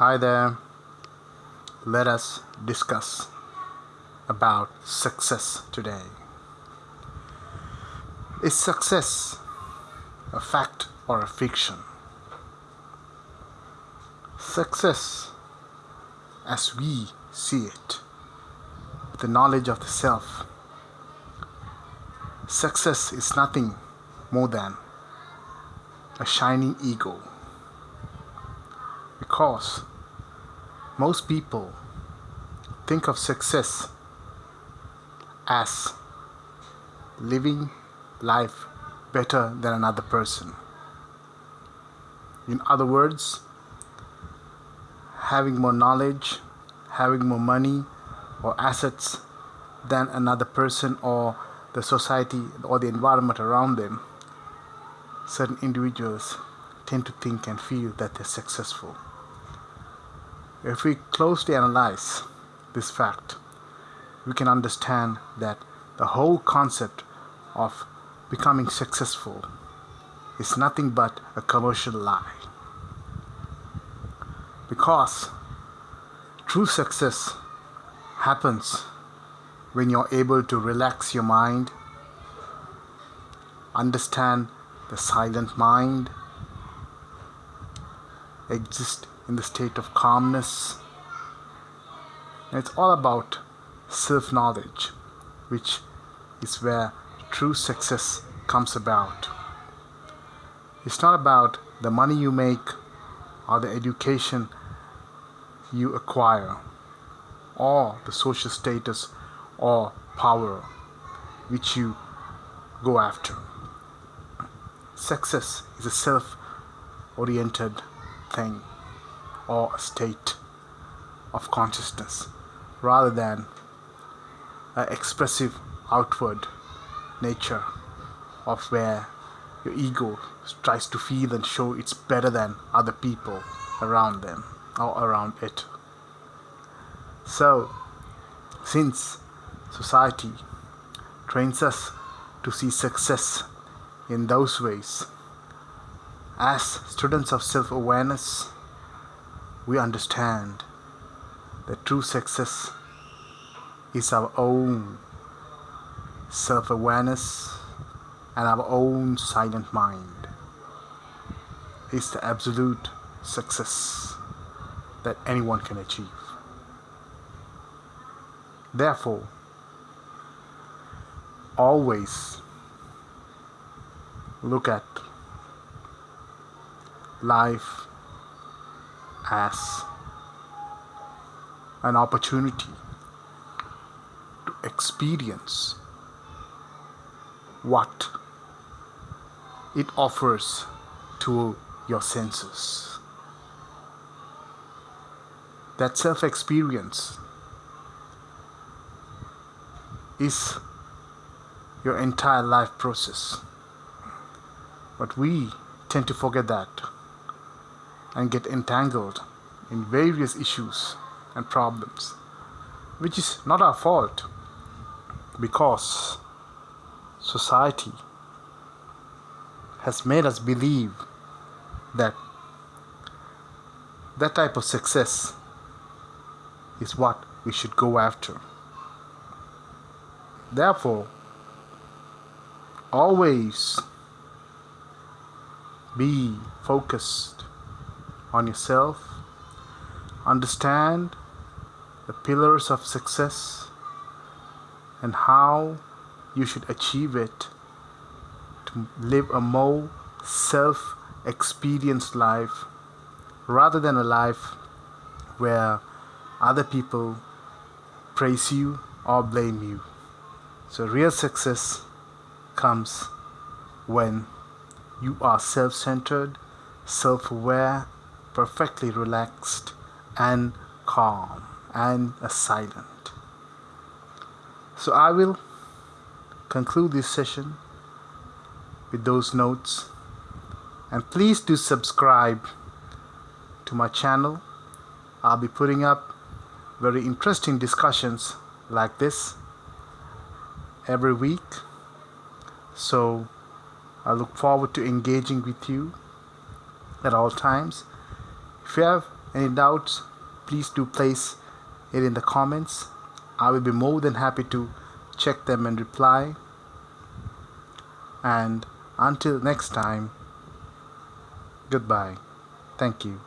Hi there. Let us discuss about success today. Is success a fact or a fiction? Success, as we see it, the knowledge of the self, success is nothing more than a shining ego. Because most people think of success as living life better than another person. In other words, having more knowledge, having more money or assets than another person or the society or the environment around them, certain individuals tend to think and feel that they're successful. If we closely analyze this fact, we can understand that the whole concept of becoming successful is nothing but a commercial lie. Because true success happens when you're able to relax your mind, understand the silent mind, exist in the state of calmness. And it's all about self knowledge, which is where true success comes about. It's not about the money you make or the education you acquire or the social status or power which you go after. Success is a self oriented thing or a state of consciousness rather than an expressive outward nature of where your ego tries to feel and show it's better than other people around them or around it. So, since society trains us to see success in those ways, as students of self awareness, we understand that true success is our own self awareness and our own silent mind. Is the absolute success that anyone can achieve. Therefore, always look at life as an opportunity to experience what it offers to your senses. That self experience is your entire life process. But we tend to forget that and get entangled in various issues and problems, which is not our fault because society has made us believe that that type of success is what we should go after. Therefore, always be focused on yourself, understand the pillars of success and how you should achieve it to live a more self experienced life rather than a life where other people praise you or blame you. So, real success comes when you are self centered, self aware, perfectly relaxed, and calm and silent. So, I will conclude this session with those notes. And please do subscribe to my channel. I'll be putting up very interesting discussions like this every week. So I look forward to engaging with you at all times. If you have Any doubts, please do place it in the comments. I will be more than happy to check them and reply. And until next time, goodbye. Thank you.